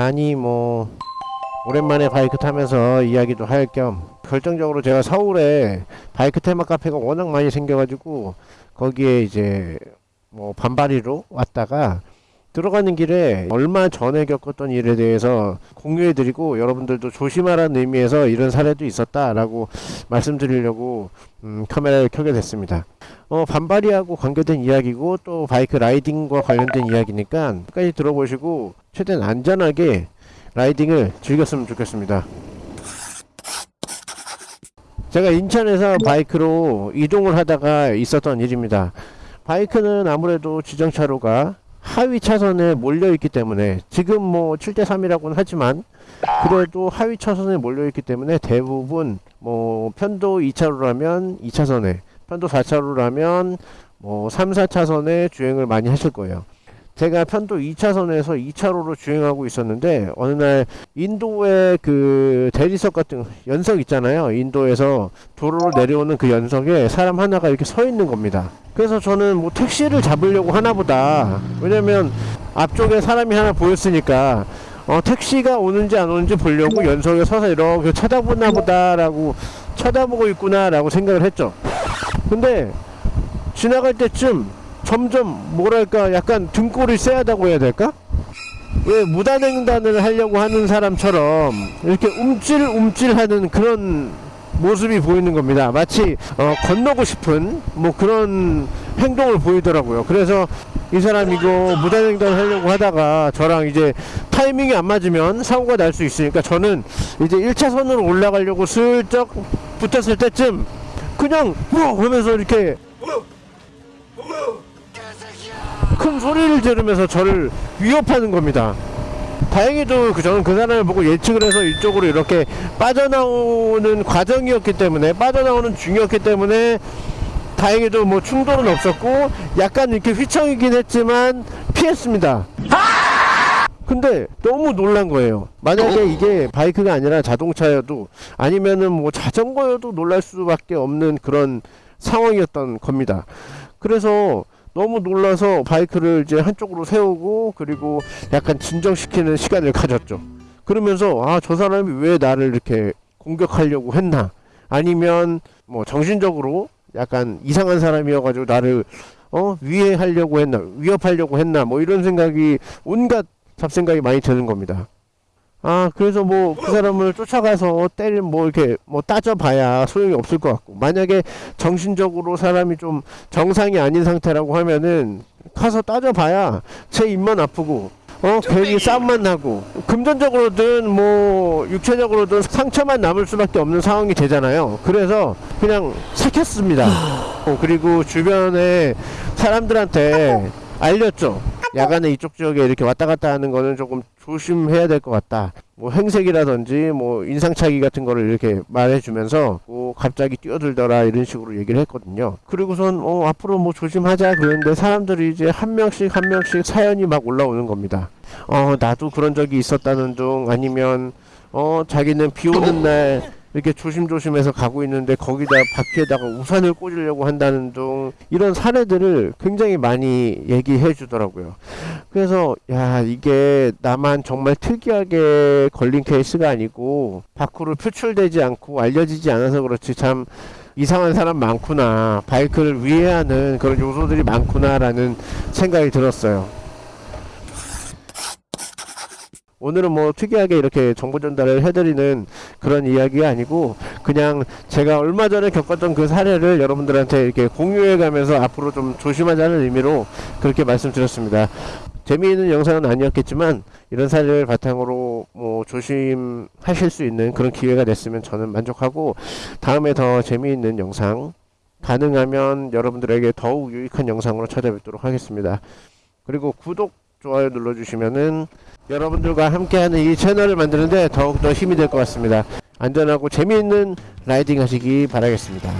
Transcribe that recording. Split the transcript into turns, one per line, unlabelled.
아니 뭐 오랜만에 바이크 타면서 이야기도 할 겸 결정적으로 제가 서울에 바이크 테마 카페가 워낙 많이 생겨가지고 거기에 이제 뭐 반바리로 왔다가 들어가는 길에 얼마 전에 겪었던 일에 대해서 공유해드리고 여러분들도 조심하라는 의미에서 이런 사례도 있었다라고 말씀드리려고 음, 카메라를 켜게 됐습니다. 어, 반바리하고 관계된 이야기고 또 바이크 라이딩과 관련된 이야기니까 끝까지 들어보시고 최대한 안전하게 라이딩을 즐겼으면 좋겠습니다. 제가 인천에서 바이크로 이동을 하다가 있었던 일입니다. 바이크는 아무래도 지정차로가 하위 차선에 몰려 있기 때문에 지금 뭐 7대3이라고는 하지만 그래도 하위 차선에 몰려 있기 때문에 대부분 뭐 편도 2차로라면 2차선에 편도 4차로라면 뭐 3, 4차선에 주행을 많이 하실 거예요. 제가 편도 2차선에서 2차로로 주행하고 있었는데 어느 날 인도의 그 대리석 같은 연석 있잖아요. 인도에서 도로로 내려오는 그 연석에 사람 하나가 이렇게 서 있는 겁니다. 그래서 저는 뭐 택시를 잡으려고 하나 보다. 왜냐면 앞쪽에 사람이 하나 보였으니까 어, 택시가 오는지 안 오는지 보려고 연석에 서서 이렇게 쳐다보나 보다라고 쳐다보고 있구나라고 생각을 했죠. 근데 지나갈 때쯤 점점 뭐랄까 약간 등골이 쎄하다고 해야 될까? 왜 무단횡단을 하려고 하는 사람처럼 이렇게 움찔움찔하는 그런 모습이 보이는 겁니다. 마치 어, 건너고 싶은 뭐 그런 행동을 보이더라고요. 그래서 이 사람 이거 무단횡단 하려고 하다가 저랑 이제 타이밍이 안 맞으면 사고가 날 수 있으니까 저는 이제 1차선으로 올라가려고 슬쩍 붙었을 때쯤 그냥 뭐 하면서 이렇게 큰 소리를 지르면서 저를 위협하는 겁니다. 다행히도 그 저는 그 사람을 보고 예측을 해서 이쪽으로 이렇게 빠져나오는 과정이었기 때문에 빠져나오는 중이었기 때문에 다행히도 뭐 충돌은 없었고 약간 이렇게 휘청이긴 했지만 피했습니다. 근데 너무 놀란 거예요. 만약에 이게 바이크가 아니라 자동차여도 아니면은 뭐 자전거여도 놀랄 수밖에 없는 그런 상황이었던 겁니다. 그래서 너무 놀라서 바이크를 이제 한쪽으로 세우고 그리고 약간 진정시키는 시간을 가졌죠. 그러면서 아 저 사람이 왜 나를 이렇게 공격하려고 했나 아니면 뭐 정신적으로 약간 이상한 사람이어가지고 나를 어 위해하려고 했나 위협하려고 했나 뭐 이런 생각이 온갖 잡생각이 많이 드는 겁니다. 아 그래서 뭐 그 사람을 쫓아가서 때릴 뭐 이렇게 뭐 따져봐야 소용이 없을 것 같고. 만약에 정신적으로 사람이 좀 정상이 아닌 상태라고 하면은 가서 따져봐야 제 입만 아프고 어? 괜히 싸움만 나고. 금전적으로든 뭐 육체적으로든 상처만 남을 수밖에 없는 상황이 되잖아요. 그래서 그냥 삭혔습니다. 어, 그리고 주변에 사람들한테 알렸죠 야간에 이쪽 지역에 이렇게 왔다 갔다 하는 거는 조금 조심해야 될 것 같다. 뭐 행색이라든지 뭐 인상착의 같은 거를 이렇게 말해주면서 뭐 갑자기 뛰어들더라 이런 식으로 얘기를 했거든요. 그리고선 어 앞으로 뭐 조심하자 그랬는데 사람들이 이제 한 명씩 한 명씩 사연이 막 올라오는 겁니다. 어 나도 그런 적이 있었다는 둥 아니면 어 자기는 비 오는 날 이렇게 조심조심해서 가고 있는데 거기다 바퀴에다가 우산을 꽂으려고 한다는 등 이런 사례들을 굉장히 많이 얘기해 주더라고요. 그래서 야 이게 나만 정말 특이하게 걸린 케이스가 아니고 밖으로 표출되지 않고 알려지지 않아서 그렇지 참 이상한 사람 많구나 바이크를 위해하는 그런 요소들이 많구나라는 생각이 들었어요. 오늘은 뭐 특이하게 이렇게 정보 전달을 해드리는 그런 이야기가 아니고 그냥 제가 얼마 전에 겪었던 그 사례를 여러분들한테 이렇게 공유해 가면서 앞으로 좀 조심하자는 의미로 그렇게 말씀드렸습니다. 재미있는 영상은 아니었겠지만 이런 사례를 바탕으로 뭐 조심하실 수 있는 그런 기회가 됐으면 저는 만족하고 다음에 더 재미있는 영상 가능하면 여러분들에게 더욱 유익한 영상으로 찾아뵙도록 하겠습니다. 그리고 구독, 좋아요 눌러주시면은 여러분들과 함께하는 이 채널을 만드는데 더욱더 힘이 될 것 같습니다. 안전하고 재미있는 라이딩 하시기 바라겠습니다.